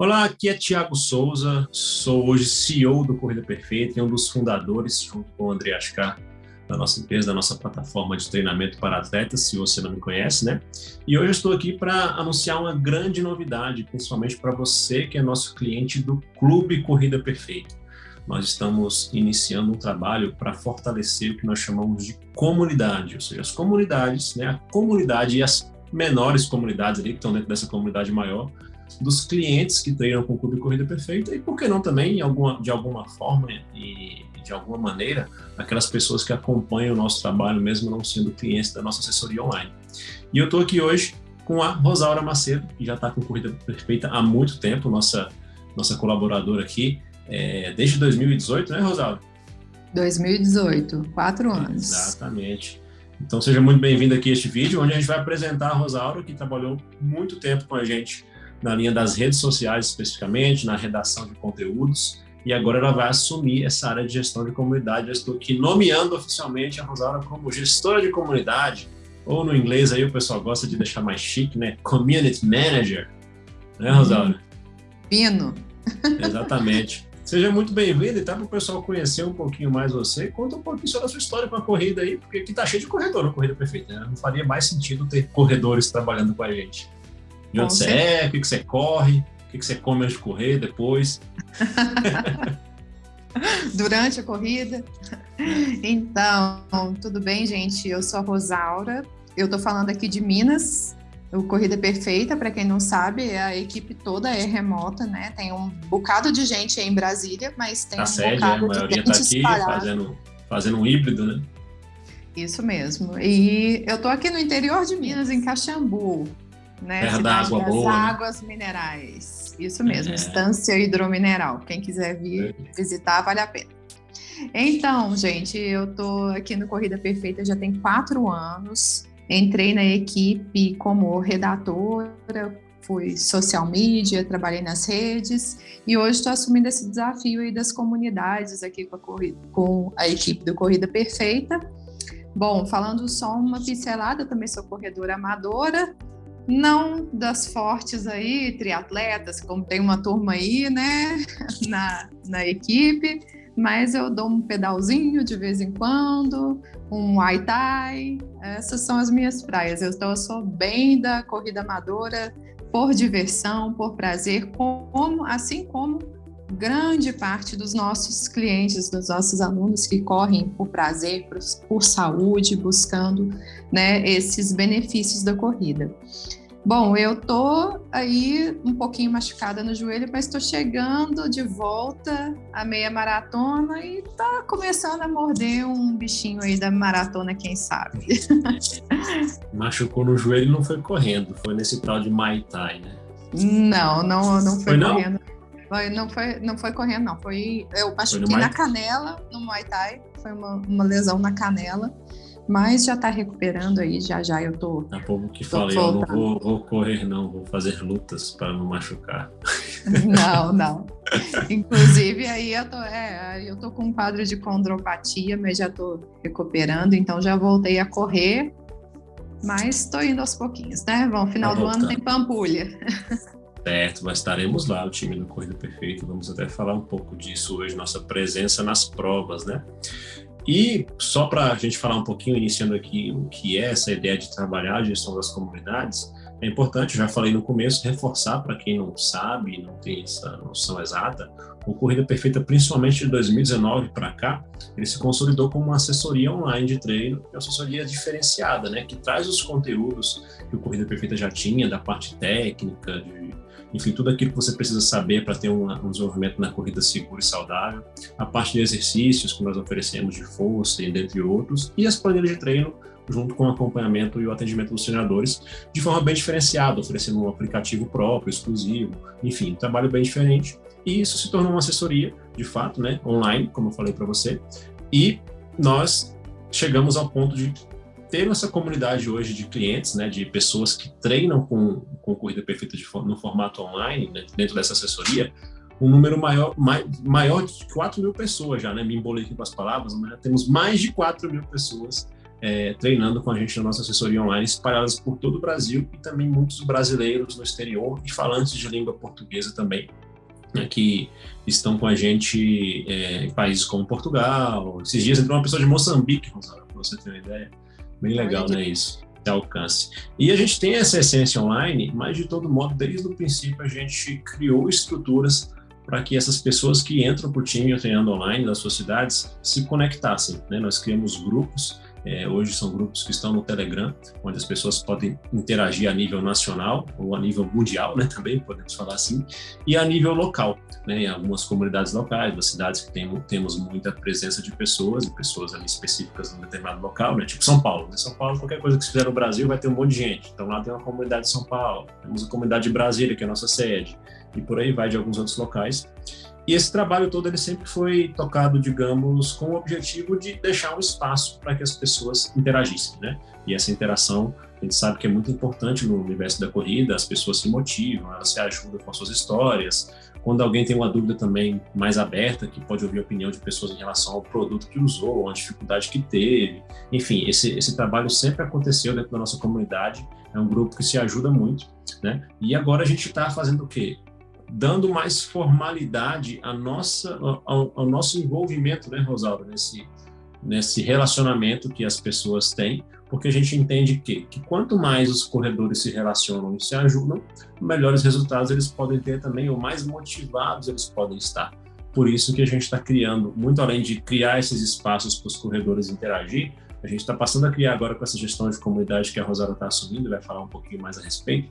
Olá, aqui é Tiago Souza, sou hoje CEO do Corrida Perfeita e um dos fundadores, junto com o André Ascar, da nossa empresa, da nossa plataforma de treinamento para atletas, se você não me conhece, né? E hoje eu estou aqui para anunciar uma grande novidade, principalmente para você que é nosso cliente do Clube Corrida Perfeita. Nós estamos iniciando um trabalho para fortalecer o que nós chamamos de comunidade, ou seja, as comunidades, né? A comunidade e as menores comunidades ali que estão dentro dessa comunidade maior, dos clientes que treinam com o Clube Corrida Perfeita e, por que não também, alguma, de alguma forma e de alguma maneira, aquelas pessoas que acompanham o nosso trabalho, mesmo não sendo clientes da nossa assessoria online. E eu estou aqui hoje com a Rosaura Macedo, que já está com Corrida Perfeita há muito tempo, nossa, nossa colaboradora aqui, é, desde 2018, né, Rosaura? 2018, quatro anos. Exatamente. Então seja muito bem-vindo aqui a este vídeo, onde a gente vai apresentar a Rosaura, que trabalhou muito tempo com a gente na linha das redes sociais especificamente, na redação de conteúdos, e agora ela vai assumir essa área de gestão de comunidade. Eu estou aqui nomeando oficialmente a Rosaura como gestora de comunidade, ou no inglês aí o pessoal gosta de deixar mais chique, né? Community Manager, né, Rosaura? Pino. Exatamente. Seja muito bem-vindo e tá para o pessoal conhecer um pouquinho mais você. Conta um pouquinho sobre a sua história com a corrida aí, porque aqui tá cheio de corredor na Corrida Perfeita. Né? Não faria mais sentido ter corredores trabalhando com a gente. De onde você é, o que, que você corre, o que, que você come antes de correr, depois. Durante a corrida. Então, tudo bem, gente? Eu sou a Rosaura. Eu tô falando aqui de Minas. O Corrida Perfeita, para quem não sabe, a equipe toda é remota, né? Tem um bocado de gente aí em Brasília, mas tem a um sede, bocado é, a maioria de tá gente aqui fazendo, fazendo um híbrido, né? Isso mesmo. E eu tô aqui no interior de Minas, em Caxambu né? Terra da água das boa. Né? águas minerais. Isso mesmo, É. estância hidromineral. Quem quiser vir visitar, vale a pena. Então, gente, eu tô aqui no Corrida Perfeita já tem quatro anos. Entrei na equipe como redatora, fui social media, trabalhei nas redes e hoje estou assumindo esse desafio aí das comunidades aqui com a, corrida, com a equipe do Corrida Perfeita. Bom, falando só uma pincelada, também sou corredora amadora, não das fortes aí, triatletas, como tem uma turma aí, né, na, na equipe, mas eu dou um pedalzinho de vez em quando, um Muay Thai, essas são as minhas praias. Eu, então, eu sou bem da corrida amadora, por diversão, por prazer, como, assim como grande parte dos nossos clientes, dos nossos alunos que correm por prazer, por, por saúde, buscando né, esses benefícios da corrida. Bom, eu tô aí um pouquinho machucada no joelho, mas estou chegando de volta à meia maratona e tá começando a morder um bichinho aí da maratona, quem sabe. Machucou no joelho e não foi correndo, foi nesse tal de Muay Thai, né? Não, não, não foi, Foi não? correndo. Foi, não, foi, não foi correndo, não. Foi, eu machuquei Muay na canela, no Muay Thai. Foi uma, uma lesão na canela. Mas já tá recuperando aí, já já eu tô. A pouco que falei, eu não vou, vou correr não, vou fazer lutas para não machucar. Não, não. Inclusive, aí eu tô, é, eu tô com um quadro de condropatia, mas já tô recuperando, então já voltei a correr. Mas tô indo aos pouquinhos, né? Bom, final Tá do ano tem Pampulha. Certo, mas estaremos lá, o time do Corrida Perfeita. Vamos até falar um pouco disso hoje, nossa presença nas provas, né? E só para a gente falar um pouquinho, iniciando aqui o que é essa ideia de trabalhar a gestão das comunidades, é importante, já falei no começo, reforçar para quem não sabe, não tem essa noção exata, o Corrida Perfeita, principalmente de 2019 para cá, ele se consolidou como uma assessoria online de treino, uma assessoria diferenciada, né? Que traz os conteúdos que o Corrida Perfeita já tinha, da parte técnica, de enfim, tudo aquilo que você precisa saber para ter um, um desenvolvimento na corrida segura e saudável, a parte de exercícios que nós oferecemos de força e dentre outros, e as planilhas de treino junto com o acompanhamento e o atendimento dos treinadores de forma bem diferenciada, oferecendo um aplicativo próprio, exclusivo, enfim, um trabalho bem diferente. E isso se tornou uma assessoria, de fato, né, online, como eu falei para você, e nós chegamos ao ponto de ter essa comunidade hoje de clientes, né, de pessoas que treinam com, com Corrida Perfeita de, no formato online, né, dentro dessa assessoria, um número maior, mai, maior de 4 mil pessoas já, né, me embolei aqui com as palavras, mas temos mais de 4 mil pessoas é, treinando com a gente na nossa assessoria online, espalhadas por todo o Brasil e também muitos brasileiros no exterior e falantes de língua portuguesa também, né, que estão com a gente é, em países como Portugal. Esses dias entrou uma pessoa de Moçambique, para você ter uma ideia. Bem legal, né, isso? De alcance. E a gente tem essa essência online, mas de todo modo, desde o princípio, a gente criou estruturas para que essas pessoas que entram para o time treinando online das suas cidades se conectassem. Né? Nós criamos grupos é, hoje são grupos que estão no Telegram, onde as pessoas podem interagir a nível nacional ou a nível mundial, né, também podemos falar assim, e a nível local, né, em algumas comunidades locais, das cidades que tem, temos muita presença de pessoas, e pessoas ali específicas num determinado local, né, tipo São Paulo. Né, São Paulo, qualquer coisa que se fizer no Brasil vai ter um monte de gente. Então lá tem uma comunidade de São Paulo, temos a comunidade de Brasília, que é a nossa sede, e por aí vai de alguns outros locais. E esse trabalho todo ele sempre foi tocado, digamos, com o objetivo de deixar um espaço para que as pessoas interagissem, né? E essa interação, a gente sabe que é muito importante no universo da corrida, as pessoas se motivam, elas se ajudam com as suas histórias. Quando alguém tem uma dúvida também mais aberta, que pode ouvir a opinião de pessoas em relação ao produto que usou, a dificuldade que teve. Enfim, esse, esse trabalho sempre aconteceu dentro da nossa comunidade, é um grupo que se ajuda muito, né? E agora a gente está fazendo o quê? Dando mais formalidade à nossa, ao, ao nosso envolvimento, né, Rosalba, nesse, nesse relacionamento que as pessoas têm, porque a gente entende que, que quanto mais os corredores se relacionam e se ajudam, melhores resultados eles podem ter também, ou mais motivados eles podem estar. Por isso que a gente está criando, muito além de criar esses espaços para os corredores interagir, a gente está passando a criar agora com essa gestão de comunidade que a Rosário está assumindo, vai falar um pouquinho mais a respeito,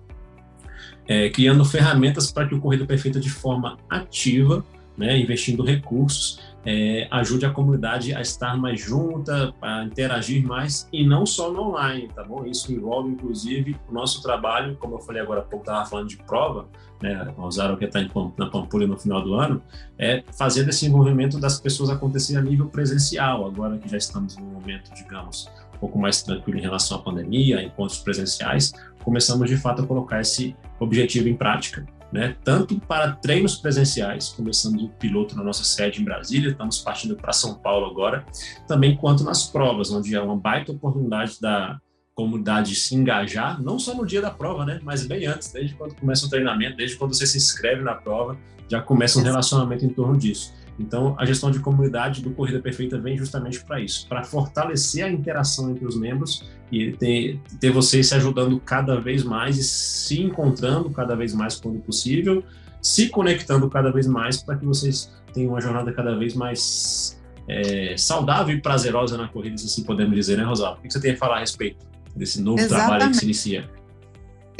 é, criando ferramentas para que o Corrida Perfeita, de forma ativa, né, investindo recursos, é, ajude a comunidade a estar mais junta, a interagir mais, e não só no online, tá bom? Isso envolve, inclusive, o nosso trabalho, como eu falei agora há pouco, estava falando de prova, né, usaram que está na Pampulha no final do ano, é fazer esse envolvimento das pessoas acontecer a nível presencial, agora que já estamos num momento, digamos, um pouco mais tranquilo em relação à pandemia, encontros presenciais, começamos de fato a colocar esse objetivo em prática, né? tanto para treinos presenciais, começando o piloto na nossa sede em Brasília, estamos partindo para São Paulo agora, também quanto nas provas, onde é uma baita oportunidade da comunidade se engajar, não só no dia da prova, né? mas bem antes, desde quando começa o treinamento, desde quando você se inscreve na prova, já começa um relacionamento em torno disso. Então, a gestão de comunidade do Corrida Perfeita vem justamente para isso, para fortalecer a interação entre os membros e ter, ter vocês se ajudando cada vez mais e se encontrando cada vez mais quando possível, se conectando cada vez mais para que vocês tenham uma jornada cada vez mais é, saudável e prazerosa na corrida, se assim podemos dizer, né, Rosalba? O que você tem a falar a respeito desse novo Exatamente. trabalho que se inicia?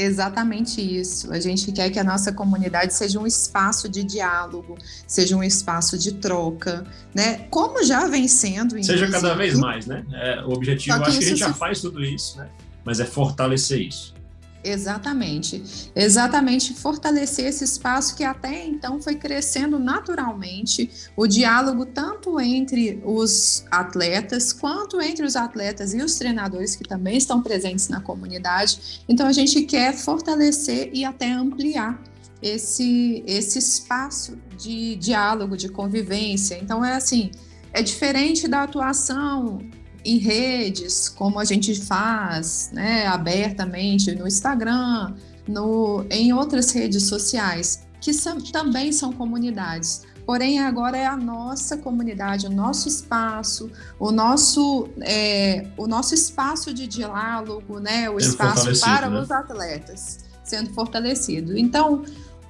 Exatamente isso. A gente quer que a nossa comunidade seja um espaço de diálogo, seja um espaço de troca, né? Como já vem sendo. Seja cada vez mais, né? É, o objetivo, acho que a gente já faz tudo isso, né? Mas é fortalecer isso. Exatamente, exatamente fortalecer esse espaço que até então foi crescendo naturalmente, o diálogo tanto entre os atletas quanto entre os atletas e os treinadores que também estão presentes na comunidade. Então a gente quer fortalecer e até ampliar esse esse espaço de diálogo, de convivência. Então é assim, é diferente da atuação em redes, como a gente faz, né, abertamente no Instagram, no, em outras redes sociais, que são, também são comunidades. Porém, agora é a nossa comunidade, o nosso espaço, o nosso, é, o nosso espaço de diálogo, né, o espaço para né? os atletas sendo fortalecido. Então,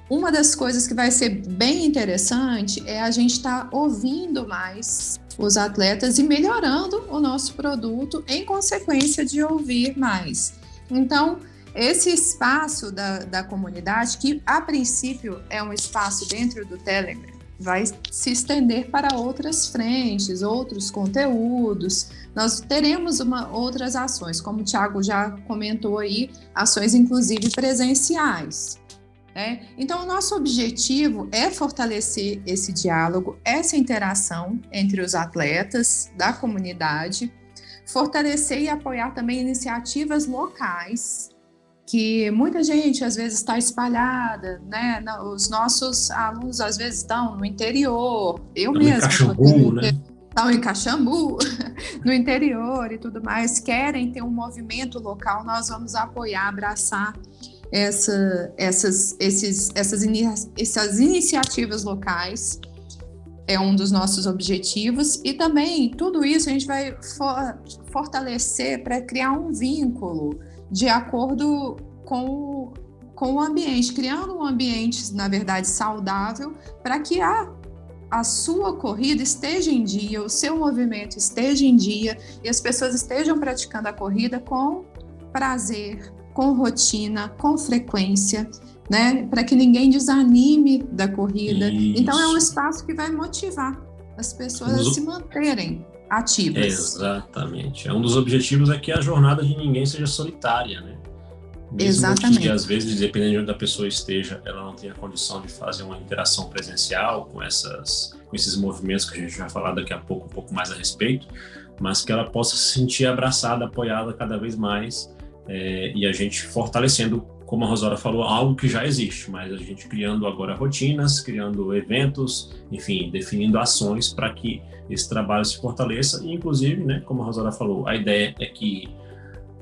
uma das coisas que vai ser bem interessante é a gente estar tá ouvindo mais os atletas e melhorando o nosso produto em consequência de ouvir mais. Então, esse espaço da, da comunidade, que a princípio é um espaço dentro do Telegram, vai se estender para outras frentes, outros conteúdos. Nós teremos uma, outras ações, como o Thiago já comentou aí, ações inclusive presenciais. Né? Então, o nosso objetivo é fortalecer esse diálogo, essa interação entre os atletas da comunidade, fortalecer e apoiar também iniciativas locais, que muita gente às vezes está espalhada, né? Os nossos alunos às vezes estão no interior, eu mesma. Caxambu, né? estão em Caxambu, no interior e tudo mais, querem ter um movimento local, nós vamos apoiar, abraçar essa, essas, esses, essas, essas iniciativas locais. É um dos nossos objetivos. E também tudo isso a gente vai for, fortalecer para criar um vínculo de acordo com, com o ambiente, criando um ambiente, na verdade, saudável, para que a a sua corrida esteja em dia, o seu movimento esteja em dia e as pessoas estejam praticando a corrida com prazer, com rotina, com frequência, né? Para que ninguém desanime da corrida. Isso. Então é um espaço que vai motivar as pessoas a se manterem ativas. Exatamente. É um dos objetivos é que a jornada de ninguém seja solitária, né? Mesmo Exatamente. que às vezes, dependendo de onde a pessoa esteja, ela não tenha condição de fazer uma interação presencial com essas, com esses movimentos que a gente vai falar daqui a pouco, um pouco mais a respeito, mas que ela possa se sentir abraçada, apoiada cada vez mais é, e a gente fortalecendo, como a Rosora falou, algo que já existe, mas a gente criando agora rotinas, criando eventos, enfim, definindo ações para que esse trabalho se fortaleça e, inclusive, né, como a Rosora falou, a ideia é que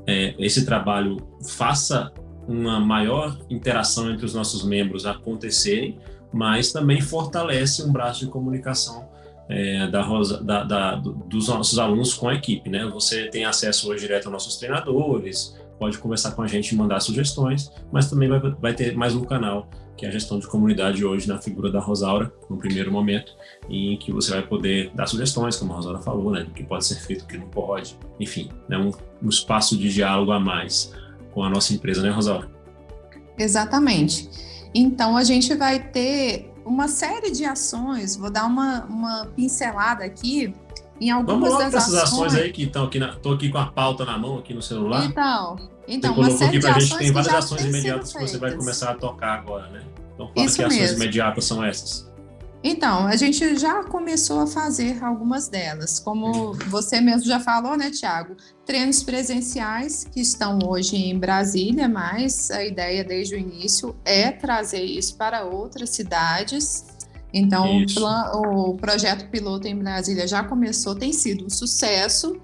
é, esse trabalho faça uma maior interação entre os nossos membros acontecerem, mas também fortalece um braço de comunicação é, da, Rosa, da, da, dos nossos alunos com a equipe. Né? Você tem acesso hoje direto aos nossos treinadores, pode conversar com a gente e mandar sugestões, mas também vai, vai ter mais um canal que é a gestão de comunidade hoje na figura da Rosaura, no primeiro momento, em que você vai poder dar sugestões, como a Rosaura falou, né, do que pode ser feito, o que não pode, enfim, né, um, um espaço de diálogo a mais com a nossa empresa, né, Rosaura? Exatamente. Então, a gente vai ter uma série de ações, vou dar uma, uma pincelada aqui, em algumas Vamos das ações... ações aí que estão aqui, tô aqui com a pauta na mão aqui no celular. Então, então você uma série aqui pra de gente, tem várias ações imediatas que você vai começar a tocar agora, né? Então fala Isso que mesmo. ações imediatas são essas. Então, a gente já começou a fazer algumas delas, como você mesmo já falou, né, Tiago? Treinos presenciais que estão hoje em Brasília, mas a ideia desde o início é trazer isso para outras cidades então, o, o, projeto piloto em Brasília já começou, tem sido um sucesso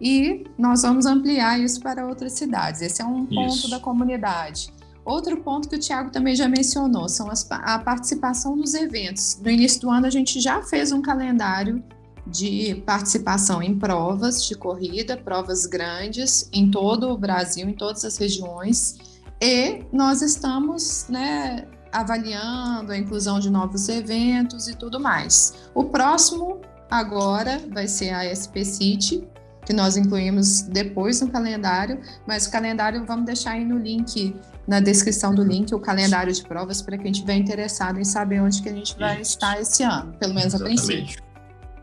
e nós vamos ampliar isso para outras cidades. Esse é um ponto isso. da comunidade. Outro ponto que o Tiago também já mencionou são as, a participação nos eventos. No início do ano, a gente já fez um calendário de participação em provas de corrida, provas grandes em todo o Brasil, em todas as regiões. E nós estamos né, avaliando a inclusão de novos eventos e tudo mais. O próximo agora vai ser a SP City, que nós incluímos depois no calendário, mas o calendário vamos deixar aí no link, na descrição do link, o calendário de provas para quem estiver interessado em saber onde que a gente vai Isso. estar esse ano, pelo menos Exatamente. a princípio.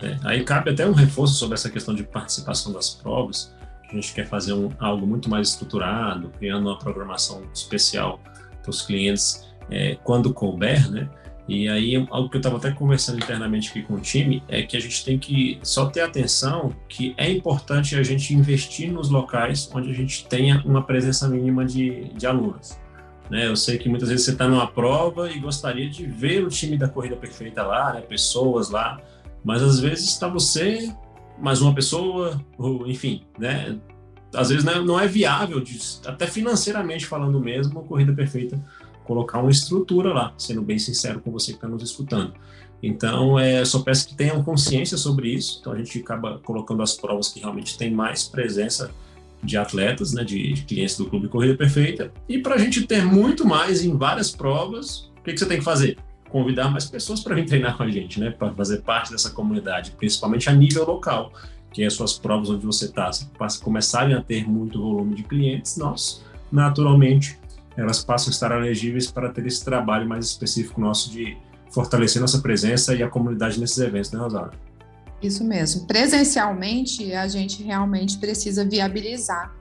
É, aí cabe até um reforço sobre essa questão de participação das provas, a gente quer fazer um, algo muito mais estruturado, criando uma programação especial para os clientes é, quando couber, né? E aí, algo que eu estava até conversando internamente aqui com o time é que a gente tem que só ter atenção que é importante a gente investir nos locais onde a gente tenha uma presença mínima de, de alunos. Né? Eu sei que muitas vezes você está numa prova e gostaria de ver o time da Corrida Perfeita lá, né? pessoas lá, mas às vezes está você, mais uma pessoa, ou enfim, né? Às vezes não é viável, de, até financeiramente falando mesmo, a Corrida Perfeita colocar uma estrutura lá, sendo bem sincero com você que está nos escutando. Então, é, só peço que tenham consciência sobre isso. Então, a gente acaba colocando as provas que realmente tem mais presença de atletas, né, de, de clientes do Clube Corrida Perfeita. E para a gente ter muito mais em várias provas, o que, que você tem que fazer? Convidar mais pessoas para vir treinar com a gente, né, para fazer parte dessa comunidade, principalmente a nível local, que é as suas provas onde você está. Se começarem a ter muito volume de clientes, nós, naturalmente, elas passam a estar elegíveis para ter esse trabalho mais específico nosso de fortalecer nossa presença e a comunidade nesses eventos, né, Rosário? Isso mesmo. Presencialmente, a gente realmente precisa viabilizar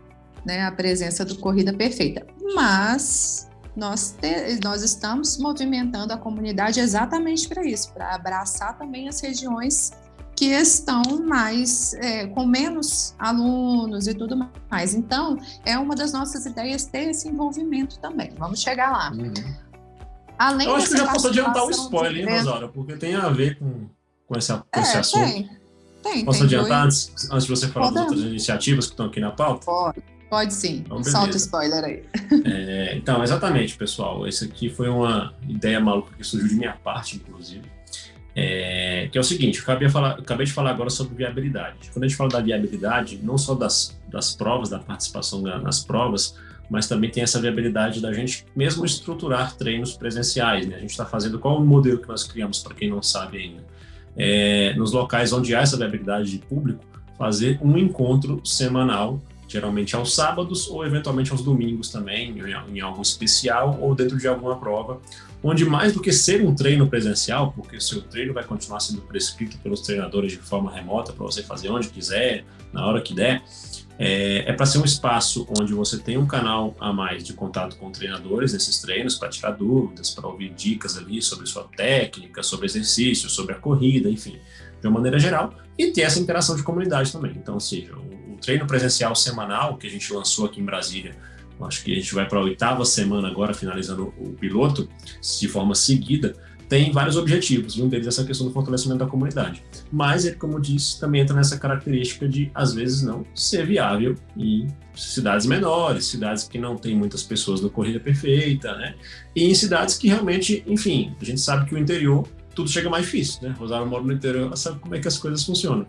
né, a presença do Corrida Perfeita. Mas nós, te, nós estamos movimentando a comunidade exatamente para isso, para abraçar também as regiões que estão mais é, com menos alunos e tudo mais. Então, é uma das nossas ideias ter esse envolvimento também. Vamos chegar lá. Uhum. Além Eu acho que já posso adiantar o spoiler, hein, Rosara? Porque tem a ver com, com, essa, com é, esse assunto. Tem. Tem, Posso tem adiantar dois... antes, antes de você falar das outras iniciativas que estão aqui na pauta? Pode, pode sim. Então, Solta o spoiler aí. É, então, exatamente, pessoal. Esse aqui foi uma ideia maluca que surgiu de minha parte, inclusive. É, que é o seguinte, eu acabei, falar, acabei, de falar agora sobre viabilidade. Quando a gente fala da viabilidade, não só das, das provas, da participação nas provas, mas também tem essa viabilidade da gente mesmo estruturar treinos presenciais. Né? A gente está fazendo qual o modelo que nós criamos, para quem não sabe ainda. É, nos locais onde há essa viabilidade de público, fazer um encontro semanal, geralmente aos sábados ou eventualmente aos domingos também, em, em algo especial ou dentro de alguma prova, onde mais do que ser um treino presencial, porque o seu treino vai continuar sendo prescrito pelos treinadores de forma remota para você fazer onde quiser, na hora que der, é, é para ser um espaço onde você tem um canal a mais de contato com treinadores nesses treinos para tirar dúvidas, para ouvir dicas ali sobre sua técnica, sobre exercício, sobre a corrida, enfim, de uma maneira geral, e ter essa interação de comunidade também. Então, ou seja, o, o treino presencial semanal que a gente lançou aqui em Brasília, acho que a gente vai para a oitava semana agora, finalizando o piloto, de forma seguida, tem vários objetivos, e um deles é essa questão do fortalecimento da comunidade. Mas ele, como disse, também entra nessa característica de, às vezes, não ser viável em cidades menores, cidades que não tem muitas pessoas no Corrida Perfeita, né? E em cidades que realmente, enfim, a gente sabe que o interior, tudo chega mais difícil, né? Rosário mora no interior, sabe como é que as coisas funcionam.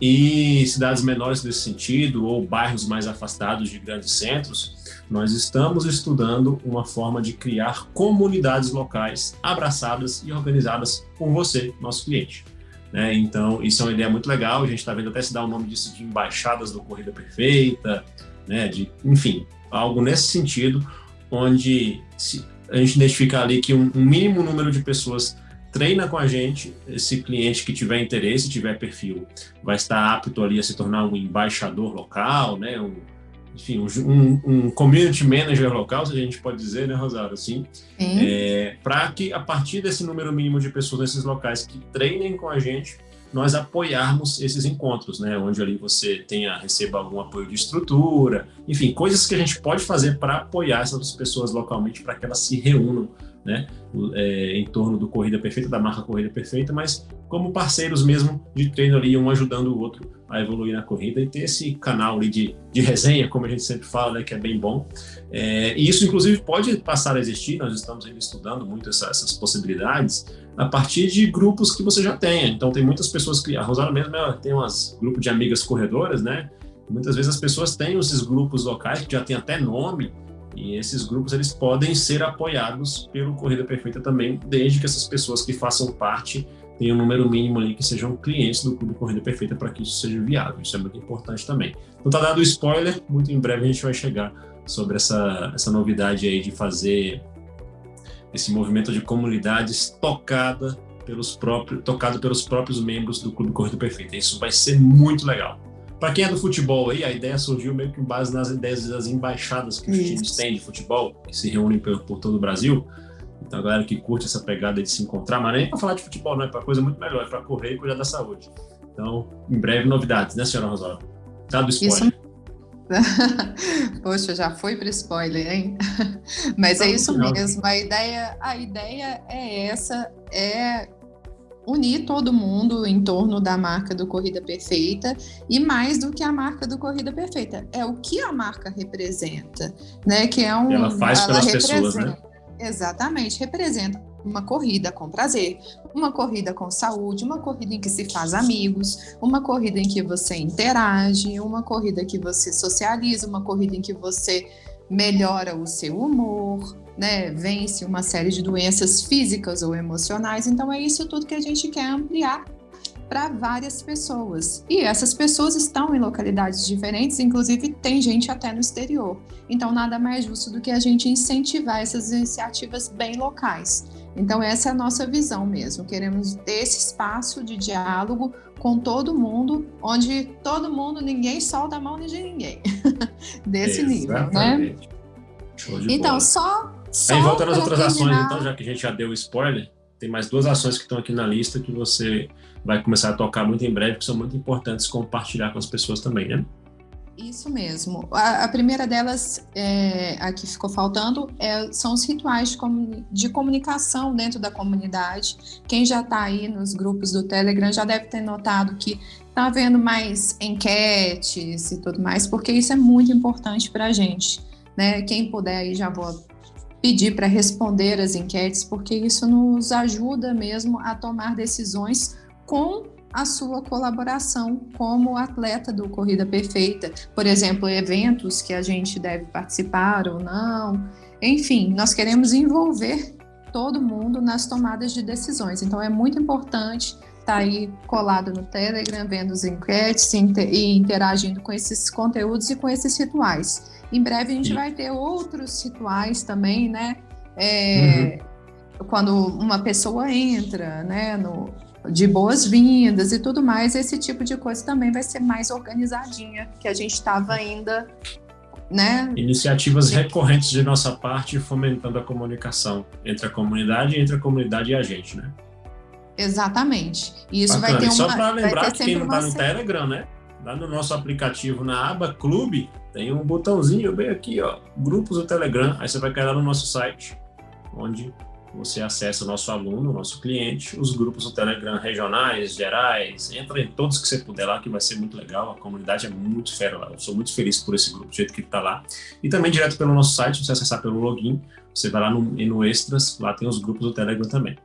E cidades menores nesse sentido, ou bairros mais afastados de grandes centros, nós estamos estudando uma forma de criar comunidades locais abraçadas e organizadas por você, nosso cliente. Né? Então, isso é uma ideia muito legal. A gente está vendo até se dar o nome disso de embaixadas do Corrida Perfeita, né? de, enfim, algo nesse sentido, onde a gente identifica ali que um, um mínimo número de pessoas treina com a gente, esse cliente que tiver interesse, tiver perfil, vai estar apto ali a se tornar um embaixador local, né? Um, enfim, um, um, community manager local, se a gente pode dizer, né, Rosário, assim, é, para que a partir desse número mínimo de pessoas nesses locais que treinem com a gente, nós apoiarmos esses encontros, né, onde ali você tenha, receba algum apoio de estrutura, enfim, coisas que a gente pode fazer para apoiar essas pessoas localmente para que elas se reúnam né, é, em torno do Corrida Perfeita, da marca Corrida Perfeita, mas como parceiros mesmo de treino ali, um ajudando o outro a evoluir na corrida e ter esse canal ali de, de resenha, como a gente sempre fala, né, que é bem bom. É, e isso, inclusive, pode passar a existir, nós estamos ainda estudando muito essa, essas possibilidades, a partir de grupos que você já tenha. Então, tem muitas pessoas que. A Rosana mesmo ela tem um grupo de amigas corredoras, né? Muitas vezes as pessoas têm esses grupos locais que já tem até nome, e esses grupos eles podem ser apoiados pelo Corrida Perfeita também, desde que essas pessoas que façam parte tenham um número mínimo ali que sejam clientes do Clube Corrida Perfeita para que isso seja viável. Isso é muito importante também. Então tá dado spoiler, muito em breve a gente vai chegar sobre essa, essa novidade aí de fazer esse movimento de comunidades tocada pelos próprios, tocado pelos próprios membros do Clube Corrida Perfeita. Isso vai ser muito legal. Para quem é do futebol aí, a ideia surgiu meio que base nas ideias das embaixadas que os Isso. times têm de futebol, que se reúnem por, por, todo o Brasil. Então, a galera que curte essa pegada de se encontrar, mas nem para falar de futebol, não, é para coisa muito melhor, é para correr e cuidar da saúde. Então, em breve, novidades, né, senhora Rosário? Tá do spoiler. Isso. Poxa, já foi para spoiler, hein? Mas é isso mesmo. A ideia, a ideia é essa, é unir todo mundo em torno da marca do Corrida Perfeita e mais do que a marca do Corrida Perfeita, é o que a marca representa, né? Que é um ela faz ela pelas pessoas, né? Exatamente, representa uma corrida com prazer, uma corrida com saúde, uma corrida em que se faz amigos, uma corrida em que você interage, uma corrida que você socializa, uma corrida em que você melhora o seu humor, né, vence uma série de doenças físicas ou emocionais. Então, é isso tudo que a gente quer ampliar para várias pessoas. E essas pessoas estão em localidades diferentes, inclusive tem gente até no exterior. Então, nada mais justo do que a gente incentivar essas iniciativas bem locais. Então, essa é a nossa visão mesmo. Queremos ter esse espaço de diálogo com todo mundo, onde todo mundo, ninguém solta a mão de ninguém. Desse Exatamente. nível, né? Então, bola. só só Aí voltando às outras terminar... ações, então, já que a gente já deu spoiler, tem mais duas ações que estão aqui na lista que você vai começar a tocar muito em breve, que são muito importantes compartilhar com as pessoas também, né? Isso mesmo. A, a primeira delas, é, a que ficou faltando, é, são os rituais de, comunicação dentro da comunidade. Quem já está aí nos grupos do Telegram já deve ter notado que está havendo mais enquetes e tudo mais, porque isso é muito importante para a gente. Né? Quem puder aí já vou pedir para responder as enquetes, porque isso nos ajuda mesmo a tomar decisões com a sua colaboração como atleta do Corrida Perfeita. Por exemplo, eventos que a gente deve participar ou não. Enfim, nós queremos envolver todo mundo nas tomadas de decisões. Então, é muito importante estar tá aí colado no Telegram, vendo os enquetes e interagindo com esses conteúdos e com esses rituais. Em breve a gente vai ter outros rituais também, né? É, uhum. Quando uma pessoa entra, né, no, de boas-vindas e tudo mais, esse tipo de coisa também vai ser mais organizadinha, que a gente estava ainda, né? Iniciativas recorrentes de nossa parte fomentando a comunicação entre a comunidade, entre a comunidade e a gente, né? Exatamente. E isso Bacana. vai ter uma. só para lembrar que quem não está no Telegram, né? Lá no nosso aplicativo, na aba Clube, tem um botãozinho bem aqui, ó, grupos do Telegram. Aí você vai cair lá no nosso site, onde você acessa o nosso aluno, o nosso cliente, os grupos do Telegram regionais, gerais, entra em todos que você puder lá, que vai ser muito legal, a comunidade é muito fera lá, eu sou muito feliz por esse grupo, do jeito que está lá. E também direto pelo nosso site, você acessar pelo login, você vai lá no, no Extras, lá tem os grupos do Telegram também.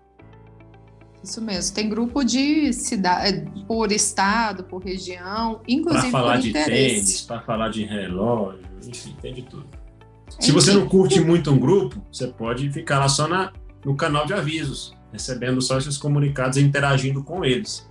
Isso mesmo, tem grupo de cidade, por estado, por região, inclusive Para falar de interesse. tênis, para falar de relógio, enfim, tem de tudo. Se você não curte muito um grupo, você pode ficar lá só na, no canal de avisos, recebendo só esses comunicados e interagindo com eles.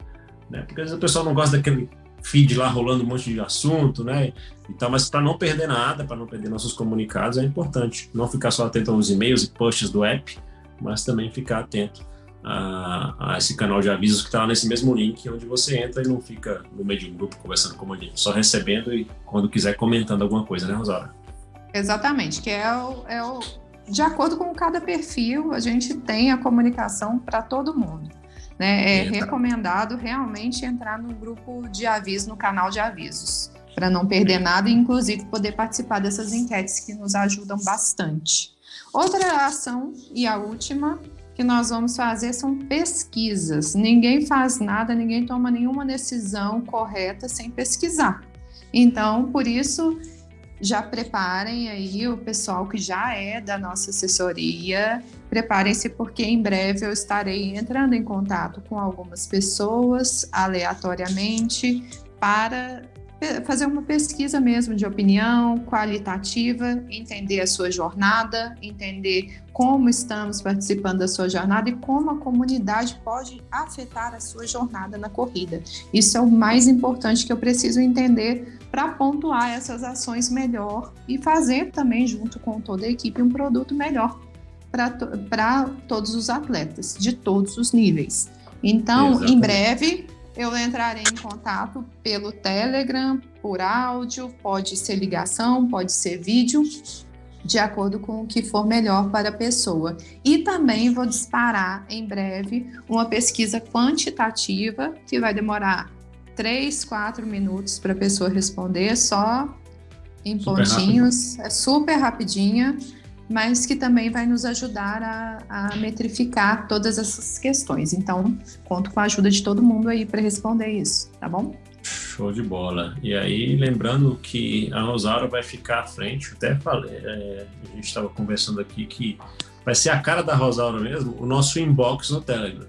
Né? Porque às vezes o pessoal não gosta daquele feed lá rolando um monte de assunto, né? E tal, mas para não perder nada, para não perder nossos comunicados, é importante não ficar só atento aos e-mails e posts do app, mas também ficar atento a, a esse canal de avisos que está nesse mesmo link, onde você entra e não fica no meio de um grupo conversando com gente, só recebendo e quando quiser comentando alguma coisa, né, Rosário? Exatamente, que é o, é o de acordo com cada perfil, a gente tem a comunicação para todo mundo. Né? É recomendado realmente entrar no grupo de aviso, no canal de avisos, para não perder nada e, inclusive, poder participar dessas enquetes que nos ajudam bastante. Outra ação, e a última, que nós vamos fazer são pesquisas. Ninguém faz nada, ninguém toma nenhuma decisão correta sem pesquisar. Então, por isso, já preparem aí o pessoal que já é da nossa assessoria, preparem-se porque em breve eu estarei entrando em contato com algumas pessoas aleatoriamente para fazer uma pesquisa mesmo de opinião qualitativa, entender a sua jornada, entender como estamos participando da sua jornada e como a comunidade pode afetar a sua jornada na corrida. Isso é o mais importante que eu preciso entender para pontuar essas ações melhor e fazer também, junto com toda a equipe, um produto melhor para to todos os atletas, de todos os níveis. Então, Exatamente. em breve, eu entrarei em contato pelo Telegram, por áudio, pode ser ligação, pode ser vídeo, de acordo com o que for melhor para a pessoa. E também vou disparar em breve uma pesquisa quantitativa que vai demorar 3, 4 minutos para a pessoa responder, só em super pontinhos, rápido. é super rapidinha mas que também vai nos ajudar a, a, metrificar todas essas questões. Então, conto com a ajuda de todo mundo aí para responder isso, tá bom? Show de bola. E aí, lembrando que a Rosário vai ficar à frente, até falei, é, a gente estava conversando aqui que vai ser a cara da Rosário mesmo, o nosso inbox no Telegram.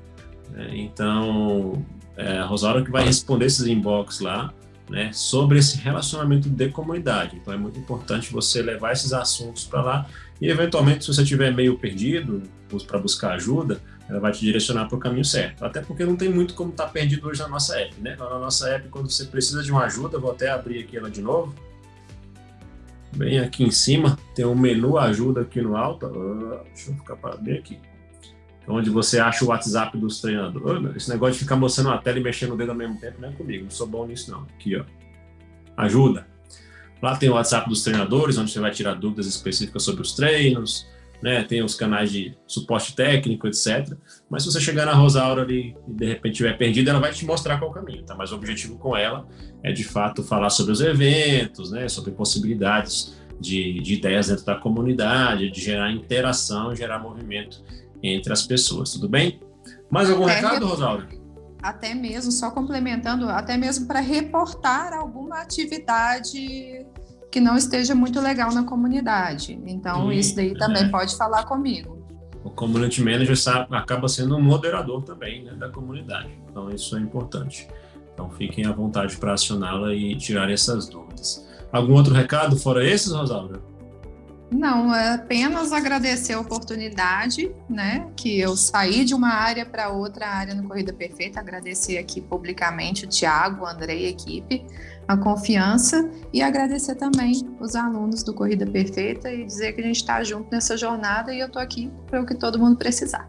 É, então, é, a Rosário que vai responder esses inbox lá, né, sobre esse relacionamento de comunidade. Então é muito importante você levar esses assuntos para lá e, eventualmente, se você estiver meio perdido para buscar ajuda, ela vai te direcionar para o caminho certo. Até porque não tem muito como estar tá perdido hoje na nossa app. Né? Na nossa app, quando você precisa de uma ajuda, vou até abrir aqui ela de novo. Bem aqui em cima, tem um menu ajuda aqui no alto. Ah, deixa eu ficar bem aqui onde você acha o WhatsApp dos treinadores. Esse negócio de ficar mostrando a tela e mexendo o dedo ao mesmo tempo não é comigo, não sou bom nisso não. Aqui, ó. Ajuda. Lá tem o WhatsApp dos treinadores, onde você vai tirar dúvidas específicas sobre os treinos, né? Tem os canais de suporte técnico, etc. Mas se você chegar na Rosaura ali e de repente estiver perdido, ela vai te mostrar qual o caminho, tá? Mas o objetivo com ela é de fato falar sobre os eventos, né? Sobre possibilidades de, de ideias dentro da comunidade, de gerar interação, gerar movimento entre as pessoas, tudo bem? Mais algum é, recado, Rosaura? até mesmo, só complementando, até mesmo para reportar alguma atividade que não esteja muito legal na comunidade. Então, Sim, isso daí também é. pode falar comigo. O community manager sabe, acaba sendo um moderador também né, da comunidade. Então, isso é importante. Então, fiquem à vontade para acioná-la e tirar essas dúvidas. Algum outro recado fora esses, Rosalba? Não, é apenas agradecer a oportunidade, né? Que eu saí de uma área para outra área no Corrida Perfeita. Agradecer aqui publicamente o Tiago, o André e a equipe, a confiança e agradecer também os alunos do Corrida Perfeita e dizer que a gente está junto nessa jornada e eu estou aqui para o que todo mundo precisar.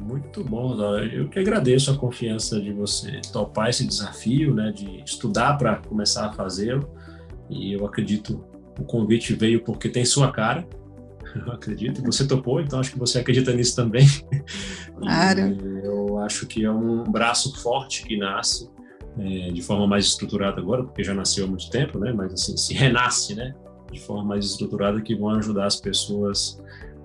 Muito bom, Zara. Eu que agradeço a confiança de você topar esse desafio, né? De estudar para começar a fazê-lo. E eu acredito o convite veio porque tem sua cara, eu acredito. Você topou, então acho que você acredita nisso também. Claro. eu acho que é um braço forte que nasce é, de forma mais estruturada agora, porque já nasceu há muito tempo, né? Mas assim, se renasce, né? De forma mais estruturada que vão ajudar as pessoas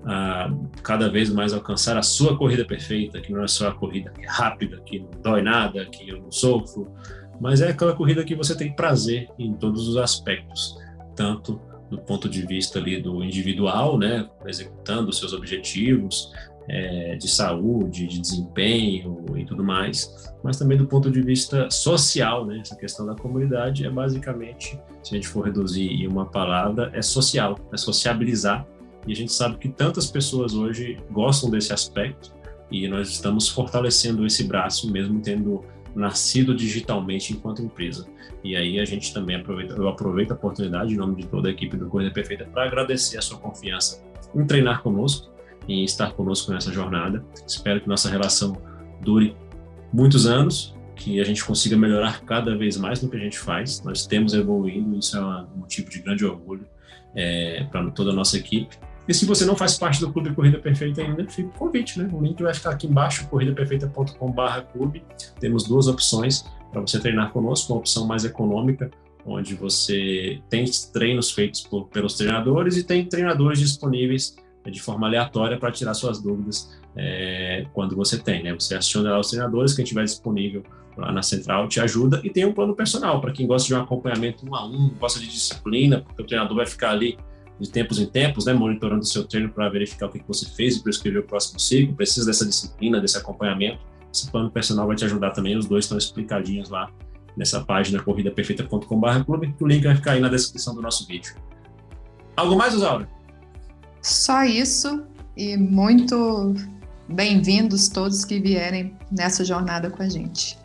a cada vez mais alcançar a sua corrida perfeita, que não é só a corrida rápida, que não dói nada, que eu não sofro, mas é aquela corrida que você tem prazer em todos os aspectos tanto do ponto de vista ali do individual, né, executando seus objetivos é, de saúde, de desempenho e tudo mais, mas também do ponto de vista social, né, essa questão da comunidade é basicamente, se a gente for reduzir em uma palavra, é social, é sociabilizar, e a gente sabe que tantas pessoas hoje gostam desse aspecto, e nós estamos fortalecendo esse braço, mesmo tendo nascido digitalmente enquanto empresa. E aí a gente também aproveita, eu aproveito a oportunidade, em nome de toda a equipe do Corrida Perfeita, para agradecer a sua confiança em treinar conosco, em estar conosco nessa jornada. Espero que nossa relação dure muitos anos, que a gente consiga melhorar cada vez mais no que a gente faz. Nós temos evoluindo, isso é um motivo de grande orgulho é, para toda a nossa equipe. E se você não faz parte do Clube Corrida Perfeita ainda, fica o convite, né? O link vai ficar aqui embaixo, corridaperfeita.com.br clube. Temos duas opções para você treinar conosco, uma opção mais econômica, onde você tem treinos feitos por, pelos treinadores e tem treinadores disponíveis né, de forma aleatória para tirar suas dúvidas é, quando você tem, né? Você aciona lá os treinadores, quem tiver disponível lá na central te ajuda e tem um plano personal para quem gosta de um acompanhamento um a um, gosta de disciplina, porque o treinador vai ficar ali de tempos em tempos, né, monitorando o seu treino para verificar o que, que você fez e prescrever o próximo ciclo, precisa dessa disciplina, desse acompanhamento. Esse plano personal vai te ajudar também, os dois estão explicadinhos lá nessa página corridaperfeita.com.br clube, o link vai ficar aí na descrição do nosso vídeo. Algo mais, Osaura? Só isso e muito bem-vindos todos que vierem nessa jornada com a gente.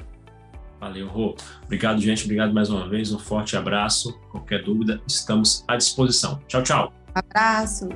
Valeu, Rô. Obrigado, gente. Obrigado mais uma vez. Um forte abraço. Qualquer dúvida, estamos à disposição. Tchau, tchau. Abraço.